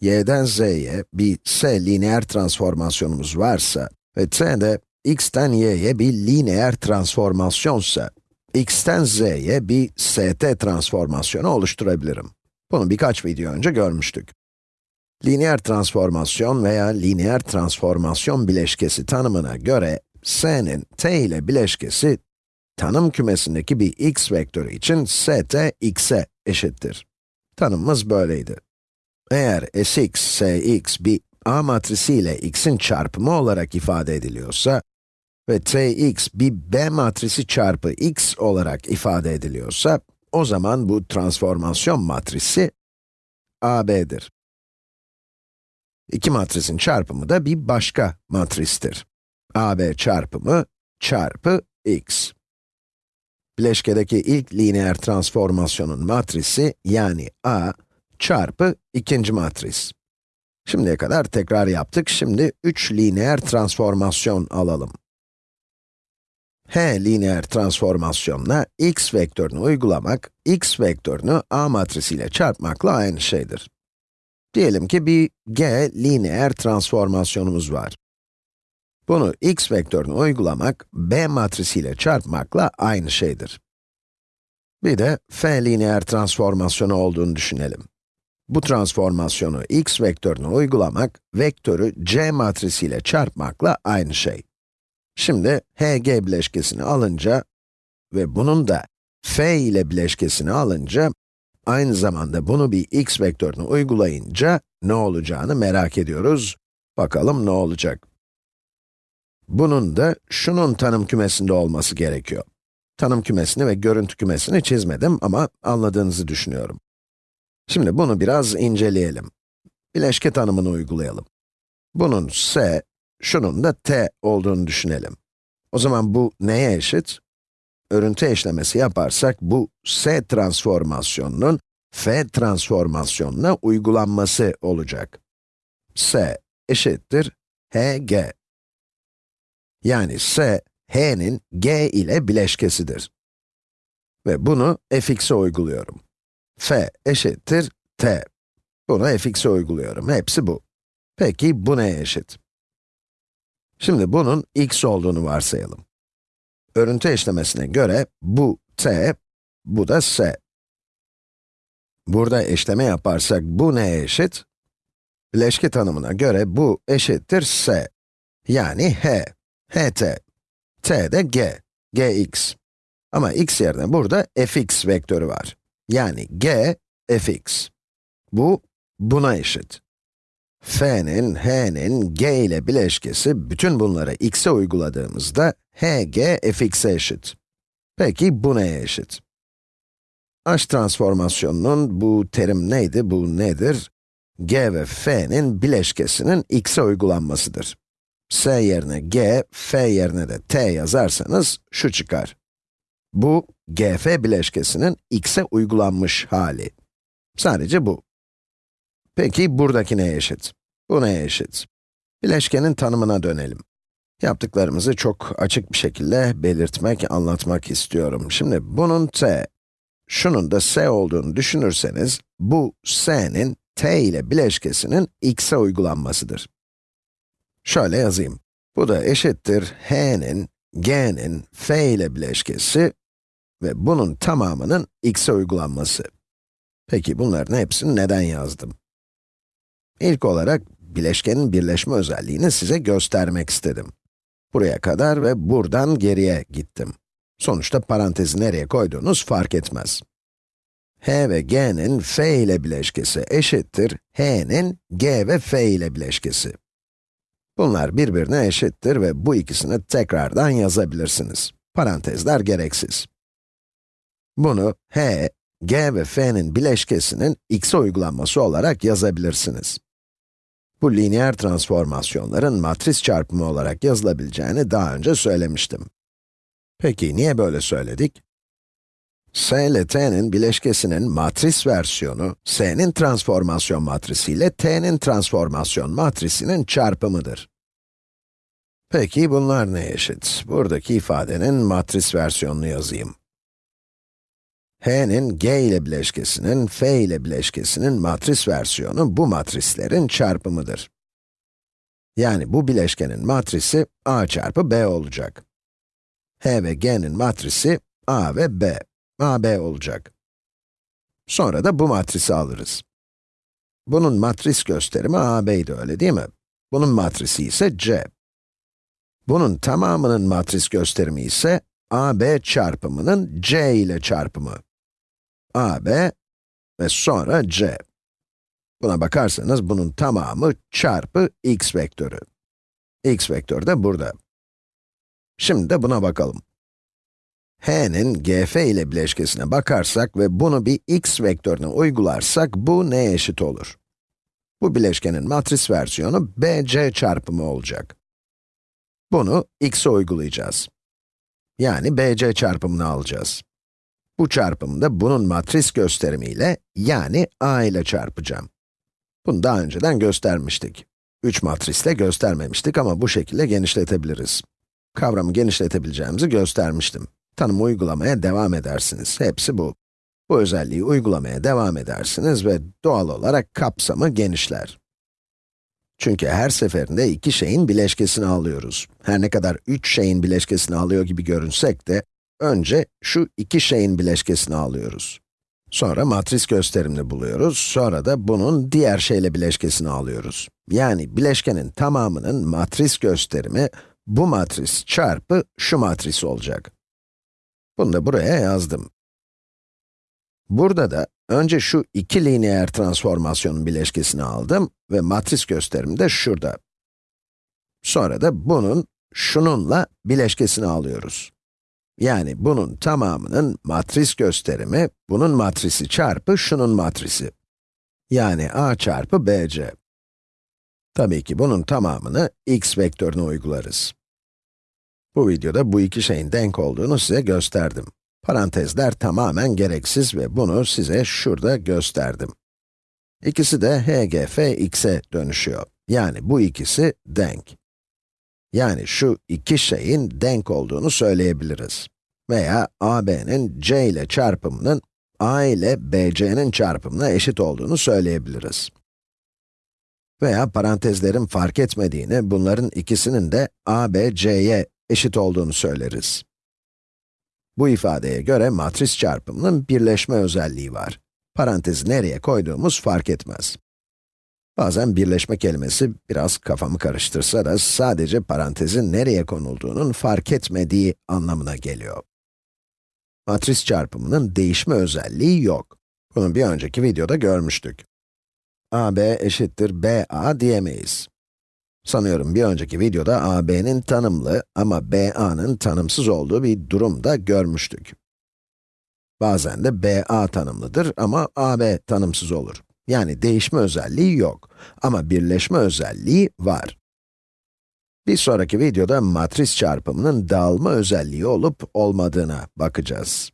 y'den z'ye bir s lineer transformasyonumuz varsa ve t de x'ten y'ye bir lineer transformasyonsa, x'ten z'ye bir st transformasyonu oluşturabilirim. Bunu birkaç video önce görmüştük. Lineer transformasyon veya lineer transformasyon bileşkesi tanımına göre, s'nin t ile bileşkesi, tanım kümesindeki bir x vektörü için st x'e eşittir. Tanımımız böyleydi. Eğer sx, sx bir A matrisi ile x'in çarpımı olarak ifade ediliyorsa ve tx bir B matrisi çarpı x olarak ifade ediliyorsa, o zaman bu transformasyon matrisi AB'dir. İki matrisin çarpımı da bir başka matristir. AB çarpımı çarpı x. Bileşkedeki ilk lineer transformasyonun matrisi yani A çarpı ikinci matris. Şimdiye kadar tekrar yaptık, şimdi 3 lineer transformasyon alalım. H lineer transformasyonuna x vektörünü uygulamak, x vektörünü A matrisiyle çarpmakla aynı şeydir. Diyelim ki bir g lineer transformasyonumuz var. Bunu x vektörünü uygulamak, b matrisiyle çarpmakla aynı şeydir. Bir de f lineer transformasyonu olduğunu düşünelim. Bu transformasyonu x vektörüne uygulamak, vektörü c matrisiyle çarpmakla aynı şey. Şimdi hg bileşkesini alınca ve bunun da f ile bileşkesini alınca, aynı zamanda bunu bir x vektörüne uygulayınca ne olacağını merak ediyoruz. Bakalım ne olacak? Bunun da şunun tanım kümesinde olması gerekiyor. Tanım kümesini ve görüntü kümesini çizmedim ama anladığınızı düşünüyorum. Şimdi bunu biraz inceleyelim. Bileşke tanımını uygulayalım. Bunun s, şunun da t olduğunu düşünelim. O zaman bu neye eşit? Örüntü eşlemesi yaparsak bu s transformasyonunun f transformasyonuna uygulanması olacak. s eşittir hg. Yani s, h'nin g ile bileşkesidir. Ve bunu fx'e uyguluyorum f eşittir t. Bunu fx'e uyguluyorum. Hepsi bu. Peki bu neye eşit? Şimdi bunun x olduğunu varsayalım. Örüntü eşlemesine göre bu t, bu da s. Burada eşleme yaparsak bu neye eşit? Bileşke tanımına göre bu eşittir s. Yani h, ht. t de g, gx. Ama x yerine burada fx vektörü var. Yani g, fx. Bu, buna eşit. f'nin, h'nin, g ile bileşkesi, bütün bunları x'e uyguladığımızda, hg, fx'e eşit. Peki, bu neye eşit? h transformasyonunun bu terim neydi, bu nedir? g ve f'nin bileşkesinin x'e uygulanmasıdır. s yerine g, f yerine de t yazarsanız, şu çıkar. Bu, gf bileşkesinin x'e uygulanmış hali. Sadece bu. Peki, buradaki neye eşit? Bu neye eşit? Bileşkenin tanımına dönelim. Yaptıklarımızı çok açık bir şekilde belirtmek, anlatmak istiyorum. Şimdi bunun t, şunun da s olduğunu düşünürseniz, bu s'nin t ile bileşkesinin x'e uygulanmasıdır. Şöyle yazayım. Bu da eşittir h'nin, g'nin, f ile bileşkesi ve bunun tamamının x'e uygulanması. Peki bunların hepsini neden yazdım? İlk olarak, bileşkenin birleşme özelliğini size göstermek istedim. Buraya kadar ve buradan geriye gittim. Sonuçta parantezi nereye koyduğunuz fark etmez. h ve g'nin f ile bileşkesi eşittir, h'nin g ve f ile bileşkesi. Bunlar birbirine eşittir ve bu ikisini tekrardan yazabilirsiniz. Parantezler gereksiz. Bunu h, g ve f'nin bileşkesinin x'e uygulanması olarak yazabilirsiniz. Bu lineer transformasyonların matris çarpımı olarak yazılabileceğini daha önce söylemiştim. Peki niye böyle söyledik? S ile t'nin bileşkesinin matris versiyonu, s'nin transformasyon matrisi ile t'nin transformasyon matrisinin çarpımıdır. Peki bunlar ne eşit? Buradaki ifadenin matris versiyonunu yazayım. H'nin g ile bileşkesinin, f ile bileşkesinin matris versiyonu bu matrislerin çarpımıdır. Yani bu bileşkenin matrisi a çarpı b olacak. h ve g'nin matrisi a ve b, ab olacak. Sonra da bu matrisi alırız. Bunun matris gösterimi AB'ydi öyle değil mi? Bunun matrisi ise C. Bunun tamamının matris gösterimi ise AB çarpımının C ile çarpımı. AB ve sonra C. Buna bakarsanız bunun tamamı çarpı x vektörü. x vektörü de burada. Şimdi de buna bakalım. h'nin gf ile bileşkesine bakarsak ve bunu bir x vektörüne uygularsak bu neye eşit olur? Bu bileşkenin matris versiyonu bc çarpımı olacak. Bunu x'e uygulayacağız. Yani bc çarpımını alacağız. Bu çarpımı da bunun matris gösterimiyle, yani a ile çarpacağım. Bunu daha önceden göstermiştik. 3 matrisle göstermemiştik ama bu şekilde genişletebiliriz. Kavramı genişletebileceğimizi göstermiştim. Tanımı uygulamaya devam edersiniz. Hepsi bu. Bu özelliği uygulamaya devam edersiniz ve doğal olarak kapsamı genişler. Çünkü her seferinde iki şeyin bileşkesini alıyoruz. Her ne kadar üç şeyin bileşkesini alıyor gibi görünsek de, önce şu iki şeyin bileşkesini alıyoruz. Sonra matris gösterimini buluyoruz, sonra da bunun diğer şeyle bileşkesini alıyoruz. Yani bileşkenin tamamının matris gösterimi, bu matris çarpı şu matris olacak. Bunu da buraya yazdım. Burada da önce şu iki lineer transformasyonun bileşkesini aldım ve matris gösterim de şurada. Sonra da bunun, şununla bileşkesini alıyoruz. Yani bunun tamamının matris gösterimi, bunun matrisi çarpı şunun matrisi. Yani a çarpı bc. Tabii ki bunun tamamını x vektörüne uygularız. Bu videoda bu iki şeyin denk olduğunu size gösterdim. Parantezler tamamen gereksiz ve bunu size şurada gösterdim. İkisi de hgf x'e dönüşüyor. Yani bu ikisi denk. Yani şu iki şeyin denk olduğunu söyleyebiliriz. Veya ab'nin c ile çarpımının a ile bc'nin çarpımına eşit olduğunu söyleyebiliriz. Veya parantezlerin fark etmediğini, bunların ikisinin de a, b, c'ye eşit olduğunu söyleriz. Bu ifadeye göre matris çarpımının birleşme özelliği var. Parantezi nereye koyduğumuz fark etmez. Bazen birleşme kelimesi biraz kafamı karıştırsa da sadece parantezin nereye konulduğunun fark etmediği anlamına geliyor. Matris çarpımının değişme özelliği yok. Bunu bir önceki videoda görmüştük. AB eşittir BA diyemeyiz. Sanıyorum bir önceki videoda AB'nin tanımlı ama BA'nın tanımsız olduğu bir durum da görmüştük. Bazen de BA tanımlıdır ama AB tanımsız olur. Yani değişme özelliği yok ama birleşme özelliği var. Bir sonraki videoda matris çarpımının dağılma özelliği olup olmadığına bakacağız.